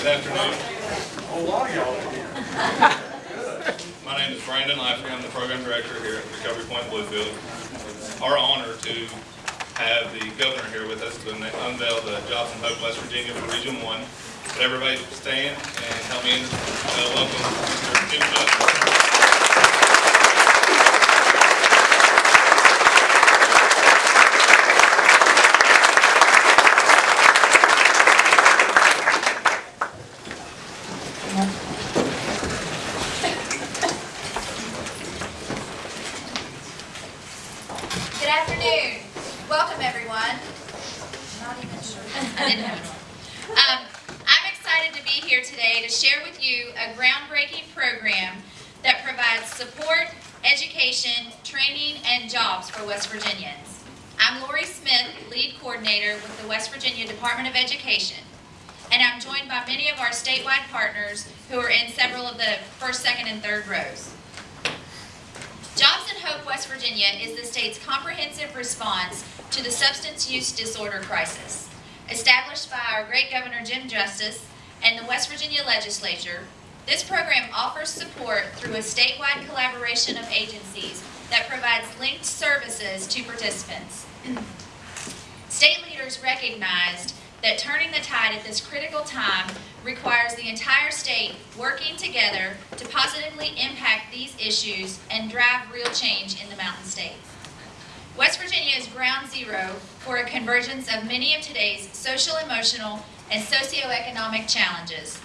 Good afternoon. A lot of y'all are here. My name is Brandon Lafferty. I'm the program director here at Recovery Point Bluefield. It's our honor to have the governor here with us to unveil the Jobs and Hope West Virginia for Region 1. Would everybody stand and help me in, uh, welcome Mr. Jim Justice. Good afternoon. Welcome, everyone. Not even sure. I didn't have it um, I'm excited to be here today to share with you a groundbreaking program that provides support, education, training, and jobs for West Virginians. I'm Lori Smith, lead coordinator with the West Virginia Department of Education, and I'm joined by many of our statewide partners who are in several of the first, second, and third rows. Jobs Hope West Virginia is the state's comprehensive response to the substance use disorder crisis. Established by our great Governor Jim Justice and the West Virginia Legislature, this program offers support through a statewide collaboration of agencies that provides linked services to participants. State leaders recognized that turning the tide at this critical time requires the entire state working together to positively impact these issues and drive real change in the Mountain States. West Virginia is ground zero for a convergence of many of today's social, emotional, and socioeconomic challenges.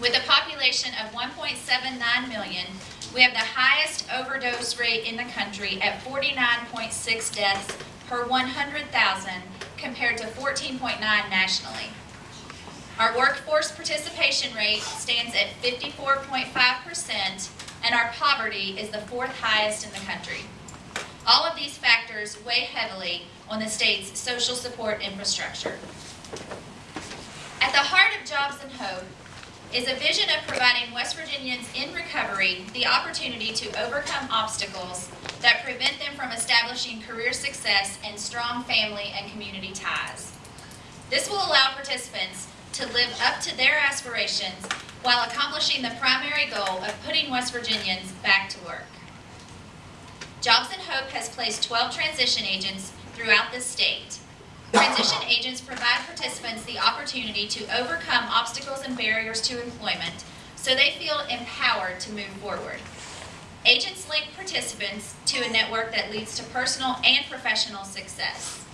With a population of 1.79 million, we have the highest overdose rate in the country at 49.6 deaths per 100,000 compared to 14.9 nationally. Our workforce participation rate stands at 54.5% and our poverty is the fourth highest in the country. All of these factors weigh heavily on the state's social support infrastructure. At the heart of Jobs and Hope is a vision of providing West Virginians in recovery the opportunity to overcome obstacles that prevent them from establishing career success and strong family and community ties. This will allow participants to live up to their aspirations while accomplishing the primary goal of putting West Virginians back to work. Jobs and Hope has placed 12 transition agents throughout the state. Transition agents provide participants the opportunity to overcome obstacles and barriers to employment so they feel empowered to move forward. Agents link participants to a network that leads to personal and professional success.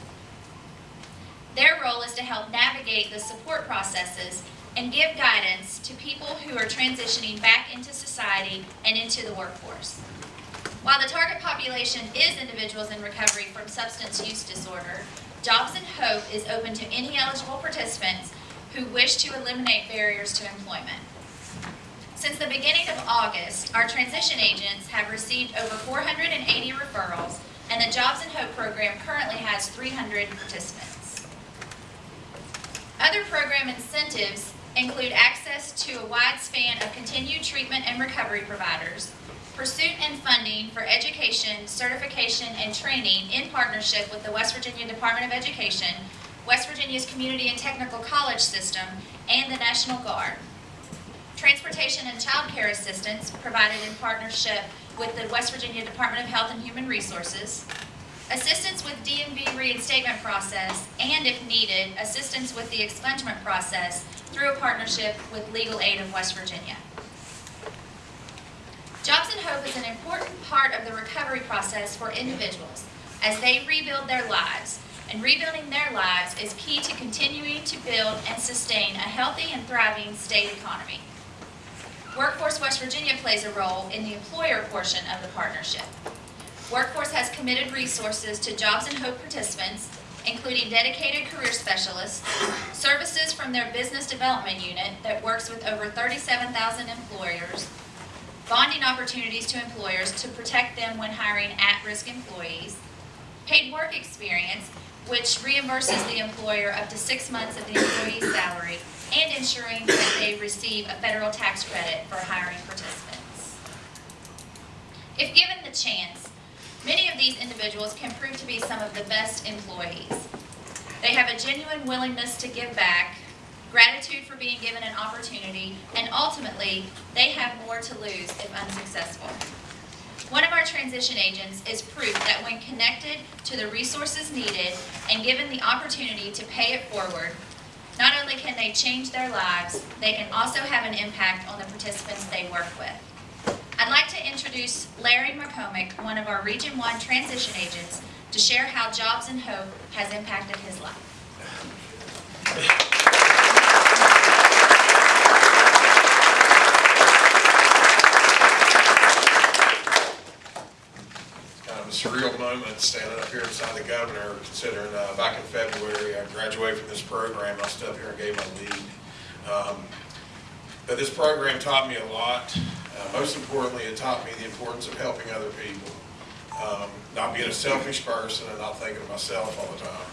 Their role is to help navigate the support processes and give guidance to people who are transitioning back into society and into the workforce. While the target population is individuals in recovery from substance use disorder, Jobs and Hope is open to any eligible participants who wish to eliminate barriers to employment. Since the beginning of August, our transition agents have received over 480 referrals, and the Jobs and Hope program currently has 300 participants. Other program incentives include access to a wide span of continued treatment and recovery providers, pursuit and funding for education, certification, and training in partnership with the West Virginia Department of Education, West Virginia's Community and Technical College System, and the National Guard. Transportation and child care assistance provided in partnership with the West Virginia Department of Health and Human Resources. Assistance with DMV reinstatement process, and if needed, assistance with the expungement process through a partnership with Legal Aid of West Virginia. Jobs and Hope is an important part of the recovery process for individuals as they rebuild their lives. And rebuilding their lives is key to continuing to build and sustain a healthy and thriving state economy. Workforce West Virginia plays a role in the employer portion of the partnership. Workforce has committed resources to Jobs and Hope participants, including dedicated career specialists, services from their business development unit that works with over 37,000 employers, bonding opportunities to employers to protect them when hiring at-risk employees, paid work experience, which reimburses the employer up to six months of the employee's salary, and ensuring that they receive a federal tax credit for hiring participants. If given the chance, many of these individuals can prove to be some of the best employees. They have a genuine willingness to give back, gratitude for being given an opportunity, and ultimately, they have more to lose if unsuccessful. One of our transition agents is proof that when connected to the resources needed and given the opportunity to pay it forward, not only can they change their lives, they can also have an impact on the participants they work with. I'd like to introduce Larry McCormick, one of our Region 1 transition agents, to share how Jobs and Hope has impacted his life. It's kind of a surreal moment standing up here beside the governor, considering uh, back in February, I graduated from this program, I stood up here and gave my lead. Um, But this program taught me a lot. Most importantly, it taught me the importance of helping other people. Um, Not being a selfish person and not thinking of myself all the time.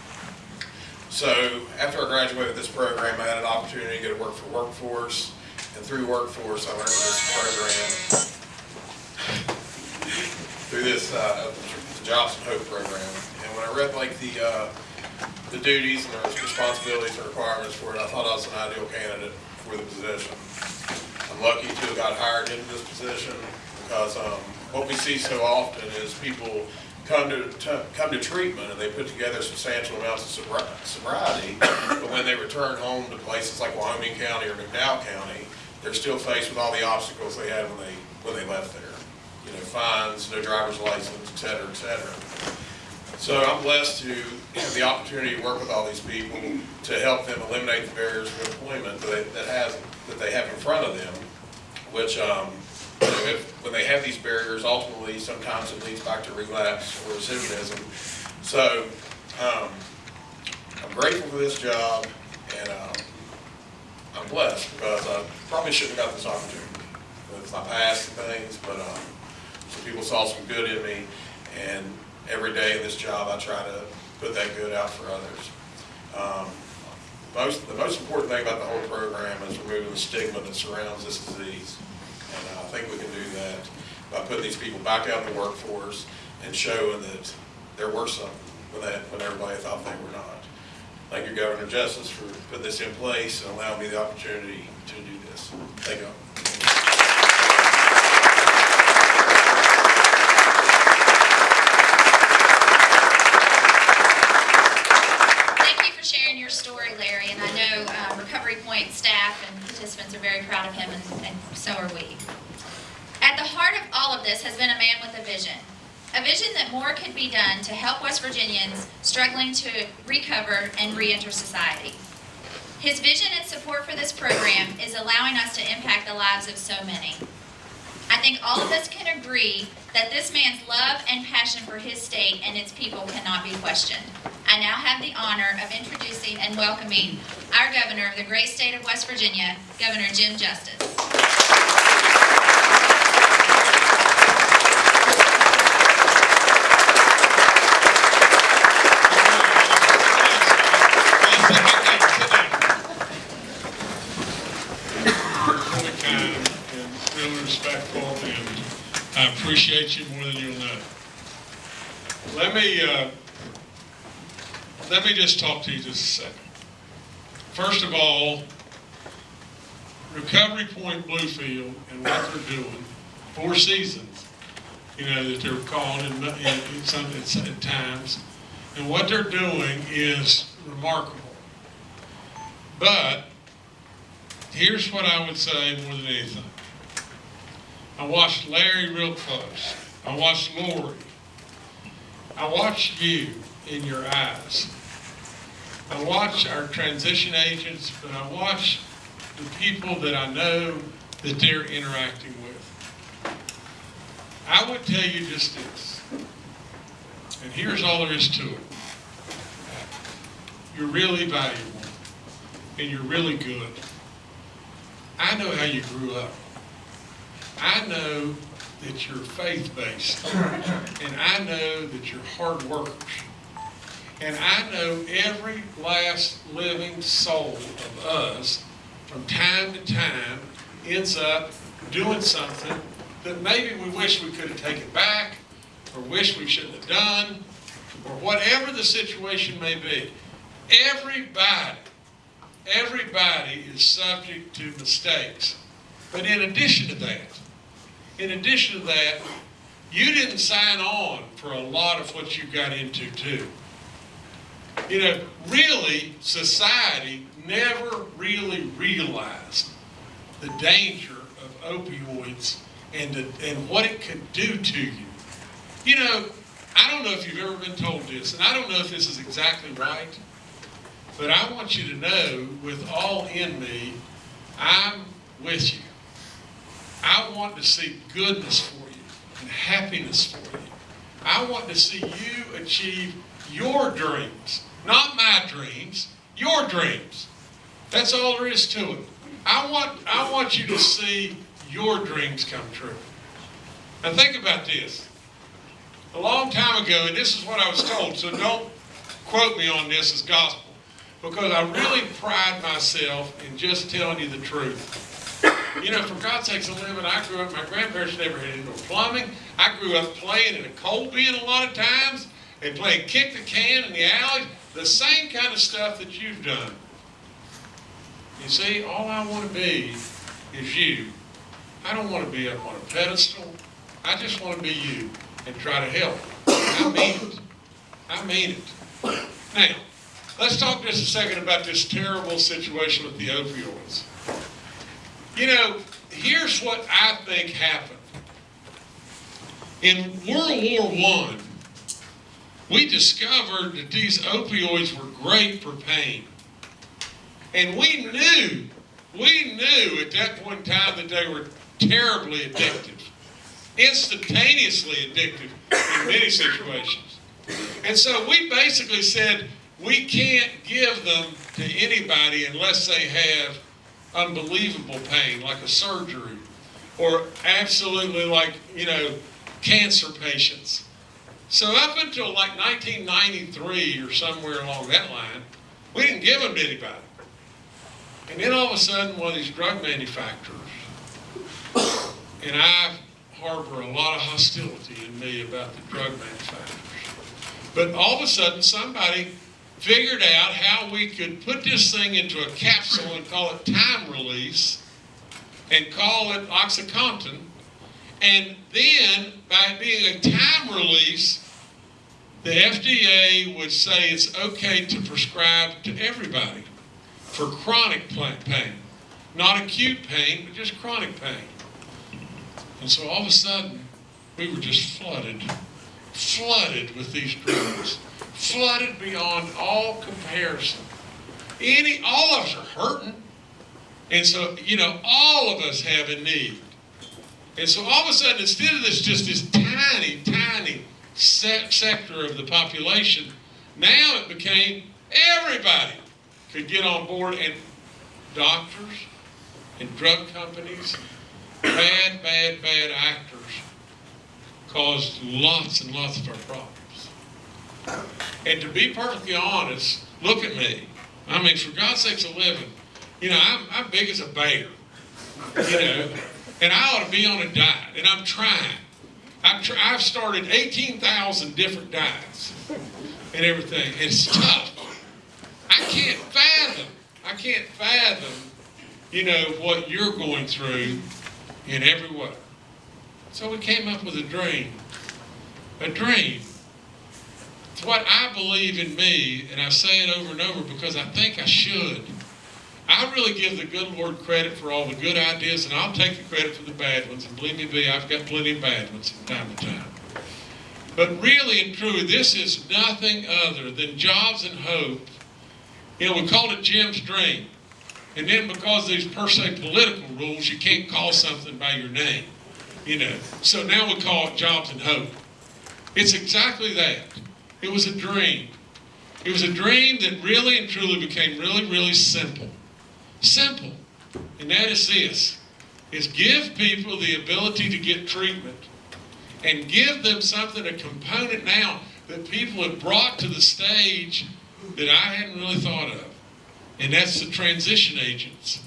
So after I graduated this program, I had an opportunity to go to work for Workforce. And through Workforce, I learned this program through this, uh, Jobs and Hope program. And when I read like the, uh, the duties and the responsibilities and requirements for it, I thought I was an ideal candidate for the position. Lucky to have got hired into this position because, um, what we see so often is people come to, to, come to treatment and they put together substantial amounts of sobri- sobriety, but when they return home to places like Wyoming County or McDowell County, they're still faced with all the obstacles they had when they, when they left there you know, fines, no driver's license, et cetera, et cetera. So I'm blessed to have the opportunity to work with all these people to help them eliminate the barriers of employment that, that has, that they have in front of them, which, um, if, when they have these barriers, ultimately, sometimes it leads back to relapse or recidivism. So, um, I'm grateful for this job, and, um, I'm blessed, because I probably shouldn't have got this opportunity with my past and things, but, um, some people saw some good in me, and every day in this job, I try to put that good out for others. Most, the most important thing about the whole program is removing the stigma that surrounds this disease. And I think we can do that by putting these people back out in the workforce and showing that they're worth something when they, when everybody thought they were not. Thank you, Governor Justice, for putting this in place and allowing me the opportunity to do this. Thank you. Thank you for sharing your story, Larry, and I know uh, Recovery Point staff and participants are very proud of him, and and so are we. At the heart of all of this has been a man with a vision. A vision that more could be done to help West Virginians struggling to recover and reenter society. His vision and support for this program is allowing us to impact the lives of so many. I think all of us can agree that this man's love and passion for his state and its people cannot be questioned. I now have the honor of introducing and welcoming our governor of the great state of West Virginia, Governor Jim Justice. really respectful, and I appreciate you more than you'll know. Let me, uh, let me just talk to you just a second. First of all, Recovery Point Bluefield and what they're doing, Four Seasons, you know, that they're called in, in, some- at times, and what they're doing is remarkable. But Here's what I would say more than anything. I watched Larry real close. I watched Lori. I watched you in your eyes. I watch our transition agents, but I watch the people that I know that they're interacting with. I would tell you just this, and here's all there is to it. You're really valuable, and you're really good. I know how you grew up. I know that you're faith-based. And I know that you're hard workers. And I know every last living soul of us, from time to time, ends up doing something that maybe we wish we could have taken back, or wish we shouldn't have done, or whatever the situation may be. Everybody Everybody is subject to mistakes. But in addition to that, in addition to that, you didn't sign on for a lot of what you got into too. You know, really, society never really realized the danger of opioids and, the, and what it could do to you. You know, I don't know if you've ever been told this, and I don't know if this is exactly right, but I want you to know with all in me, I'm with you. I want to see goodness for you and happiness for you. I want to see you achieve your dreams, not my dreams, your dreams. That's all there is to it. I want, I want you to see your dreams come true. Now think about this. A long time ago, and this is what I was told, so don't quote me on this as gospel, because I really pride myself in just telling you the truth. You know, for God's sakes, a living, I grew up, my grandparents never had indoor plumbing. I grew up playing in a coal bin a lot of times and playing kick the can in the alley, the same kind of stuff that you've done. You see, all I want to be is you. I don't want to be up on a pedestal. I just want to be you and try to help. I mean it. I mean it. Now, let's talk just a second about this terrible situation with the opioids. You know, here's what I think happened. In World War I, we discovered that these opioids were great for pain. And we knew, we knew at that point in time that they were terribly addictive, instantaneously addictive in many situations. And so we basically said, we can't give them to anybody unless they have unbelievable pain, like a surgery, or absolutely like, you know, cancer patients. So up until like 1993 or somewhere along that line, we didn't give them to anybody. And then all of a sudden, one of these drug manufacturers, and I harbor a lot of hostility in me about the drug manufacturers, but all of a sudden, somebody figured out how we could put this thing into a capsule and call it time release and call it OxyContin. And then, by being a time release, the FDA would say it's okay to prescribe to everybody for chronic pain. Not acute pain, but just chronic pain. And so all of a sudden, we were just flooded, flooded with these drugs flooded beyond all comparison. Any, all of us are hurting. And so, you know, all of us have a need. And so all of a sudden, instead of this just this tiny, tiny se sector of the population, now it became everybody could get on board and doctors and drug companies, bad, bad, bad actors caused lots and lots of our problems. And to be perfectly honest, look at me. I mean, for God's sakes, a living. You know, I'm, I'm big as a bear. You know, and I ought to be on a diet, and I'm trying. I've, tr I've started 18,000 different diets and everything. It's tough. I can't fathom. I can't fathom, you know, what you're going through in every way. So we came up with a dream. A dream it's what I believe in me, and I say it over and over because I think I should. I really give the good Lord credit for all the good ideas, and I'll take the credit for the bad ones. And believe me, I've got plenty of bad ones from time to time. But really and truly, this is nothing other than jobs and hope. You know, we called it Jim's dream. And then because these per se political rules, you can't call something by your name. You know, so now we call it jobs and hope. It's exactly that. It was a dream. It was a dream that really and truly became really, really simple. Simple. And that is this, is give people the ability to get treatment and give them something, a component now that people have brought to the stage that I hadn't really thought of. And that's the transition agents.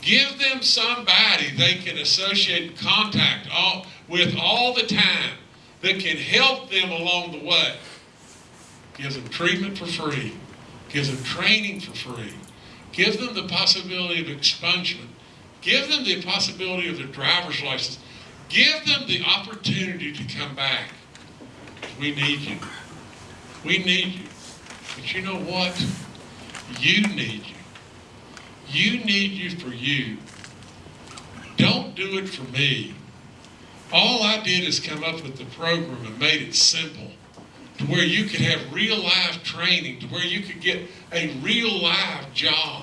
Give them somebody they can associate and contact all, with all the time that can help them along the way gives them treatment for free, gives them training for free, gives them the possibility of expungement, Give them the possibility of their driver's license. Give them the opportunity to come back. We need you. We need you. But you know what? You need you. You need you for you. Don't do it for me. All I did is come up with the program and made it simple to where you could have real life training, to where you could get a real life job.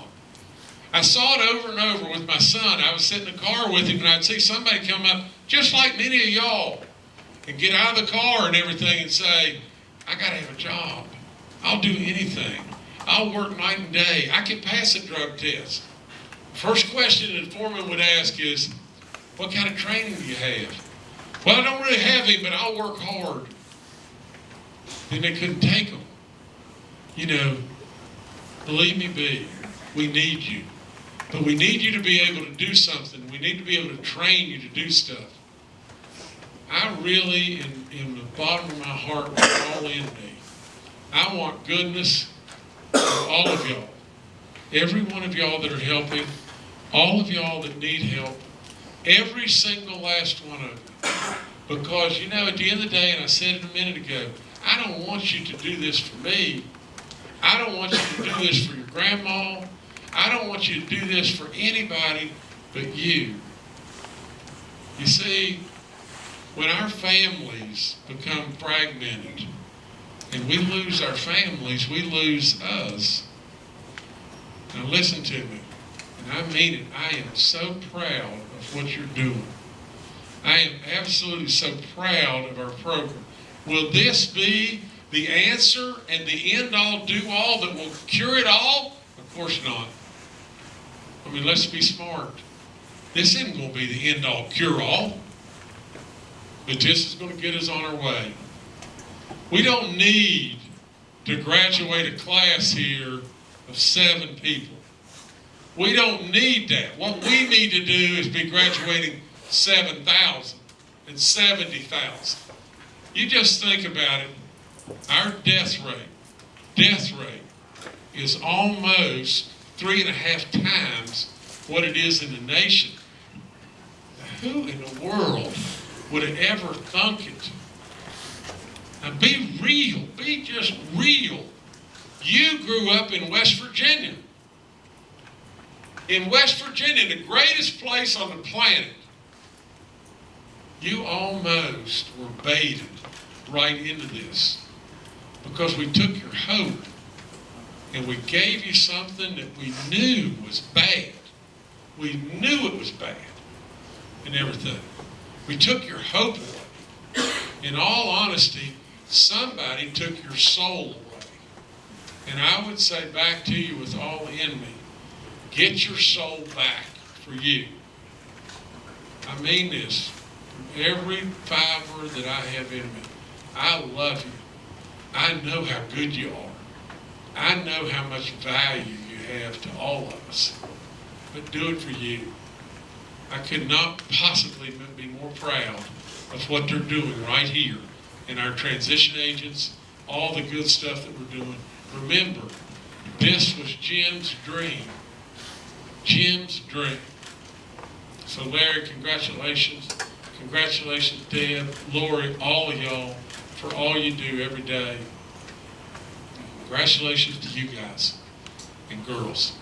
I saw it over and over with my son. I was sitting in the car with him and I'd see somebody come up, just like many of y'all, and get out of the car and everything and say, I got to have a job. I'll do anything. I'll work night and day. I can pass a drug test. First question the foreman would ask is, what kind of training do you have? Well, I don't really have any, but I'll work hard. Then they couldn't take them. You know, believe me, B, we need you. But we need you to be able to do something. We need to be able to train you to do stuff. I really, in, in the bottom of my heart, all in me, I want goodness for all of y'all. Every one of y'all that are helping, all of y'all that need help, every single last one of you. Because, you know, at the end of the day, and I said it a minute ago, I don't want you to do this for me. I don't want you to do this for your grandma. I don't want you to do this for anybody but you. You see, when our families become fragmented and we lose our families, we lose us. Now listen to me, and I mean it. I am so proud of what you're doing. I am absolutely so proud of our program. Will this be the answer and the end all do all that will cure it all? Of course not. I mean, let's be smart. This isn't going to be the end all cure all, but this is going to get us on our way. We don't need to graduate a class here of seven people. We don't need that. What we need to do is be graduating 7,000 and 70,000. You just think about it. Our death rate, death rate is almost three and a half times what it is in the nation. Who in the world would have ever thunk it? Now be real, be just real. You grew up in West Virginia. In West Virginia, the greatest place on the planet, you almost were baited right into this because we took your hope and we gave you something that we knew was bad. We knew it was bad and everything. We took your hope away. In all honesty, somebody took your soul away. And I would say back to you with all in me, get your soul back for you. I mean this every fiber that I have in me. I love you. I know how good you are. I know how much value you have to all of us. But do it for you. I could not possibly be more proud of what they're doing right here in our transition agents, all the good stuff that we're doing. Remember, this was Jim's dream. Jim's dream. So Larry, congratulations. Congratulations, Deb, Lori, all of y'all for all you do every day. Congratulations to you guys and girls.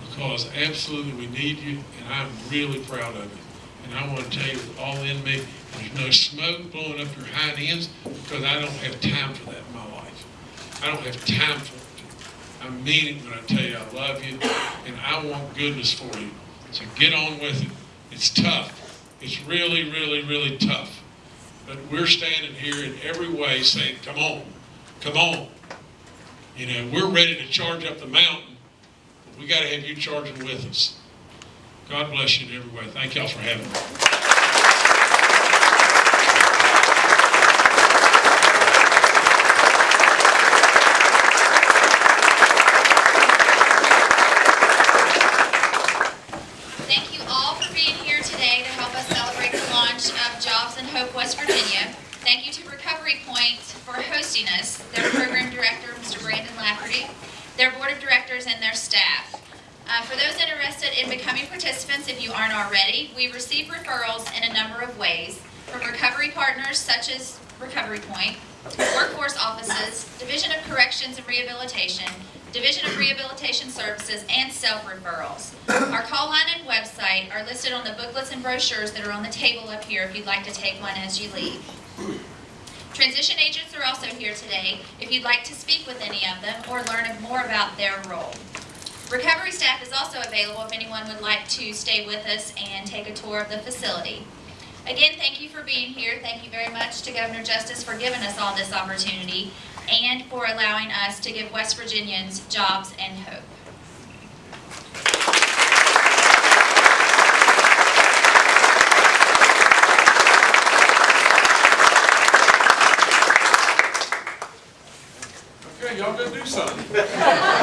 Because absolutely we need you and I'm really proud of you. And I want to tell you with all in me, there's no smoke blowing up your hind ends because I don't have time for that in my life. I don't have time for it. I mean it when I tell you I love you and I want goodness for you. So get on with it. It's tough. It's really, really, really tough. But we're standing here in every way saying, come on, come on. You know, we're ready to charge up the mountain, but we got to have you charging with us. God bless you in every way. Thank y'all for having me. Thank you all for being here today to help us celebrate the launch of Jobs and Hope West Virginia. Thank you to Recovery Point for hosting us, their program director, Their board of directors, and their staff. Uh, For those interested in becoming participants, if you aren't already, we receive referrals in a number of ways from recovery partners such as Recovery Point, workforce offices, Division of Corrections and Rehabilitation, Division of Rehabilitation Services, and self-referrals. Our call line and website are listed on the booklets and brochures that are on the table up here if you'd like to take one as you leave. Transition agents are also here today if you'd like to speak with any of them or learn more about their role. Recovery staff is also available if anyone would like to stay with us and take a tour of the facility. Again, thank you for being here. Thank you very much to Governor Justice for giving us all this opportunity and for allowing us to give West Virginians jobs and hope. do something.